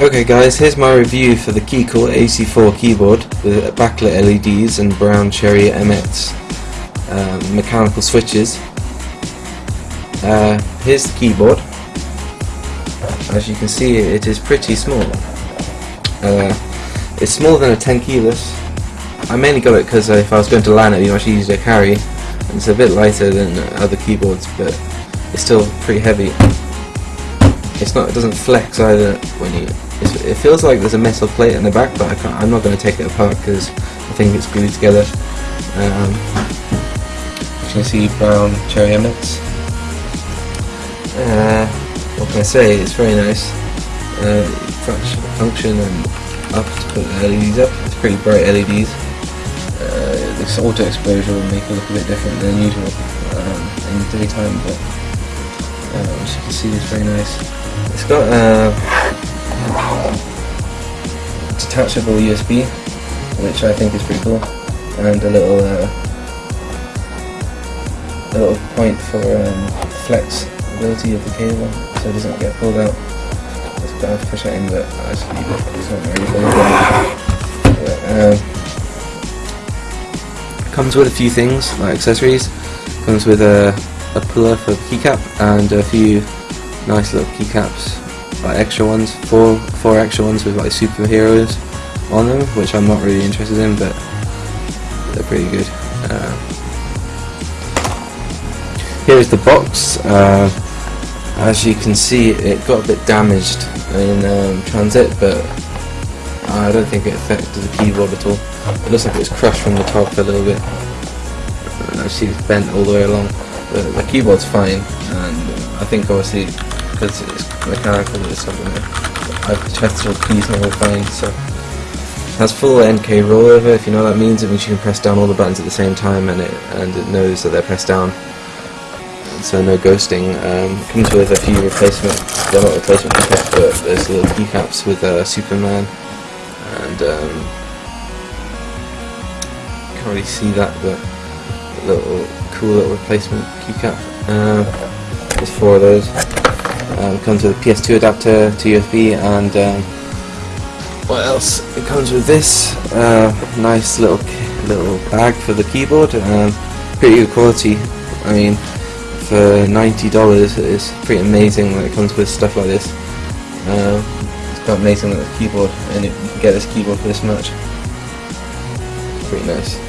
Okay guys, here's my review for the Keycool AC4 keyboard with backlit LEDs and brown cherry MX um, mechanical switches. Uh, here's the keyboard. As you can see it is pretty small. Uh, it's smaller than a 10 keyless. I mainly got it because if I was going to LAN it would be much easier to carry. And it's a bit lighter than other keyboards but it's still pretty heavy. It's not. It doesn't flex either when you it feels like there's a metal plate in the back, but I can't, I'm not going to take it apart because I think it's glued together. Um, you can see brown cherry MX. Uh, what can I say? It's very nice. Uh, function and up to put the LEDs up. It's pretty bright LEDs. Uh, this auto exposure will make it look a bit different than usual um, in the daytime, but as you can see, it's very nice. It's got a detachable USB, which I think is pretty cool, and a little uh, a little point for um, flexibility of the cable, so it doesn't get pulled out. It's kind of frustrating, but I just leave it. It's not really good. Um, comes with a few things like accessories. Comes with a, a puller for keycap and a few nice little keycaps like extra ones, four four extra ones with like superheroes on them, which I'm not really interested in, but they're pretty good. Uh, here is the box. Uh, as you can see, it got a bit damaged in um, transit, but I don't think it affected the keyboard at all. It looks like it was crushed from the top a little bit. I see it's bent all the way along. The, the keyboard's fine, and I think obviously because it's mechanical it's something. I've checked all keys and all fine, so it has full N-key rollover. If you know what that means, it means you can press down all the buttons at the same time, and it and it knows that they're pressed down. So no ghosting. Um, comes with a few replacement, they're not replacement keycaps, but there's little keycaps with uh, Superman, and um, can't really see that, but little cool little replacement keycap. Uh, there's four of those. Um, comes with a PS2 adapter to USB and um, what else? It comes with this uh, nice little little bag for the keyboard. Um, pretty good quality. I mean, for ninety dollars, it's pretty amazing when it comes with stuff like this. Uh, it's quite amazing that the keyboard, and it, you can get this keyboard for this much. Pretty nice.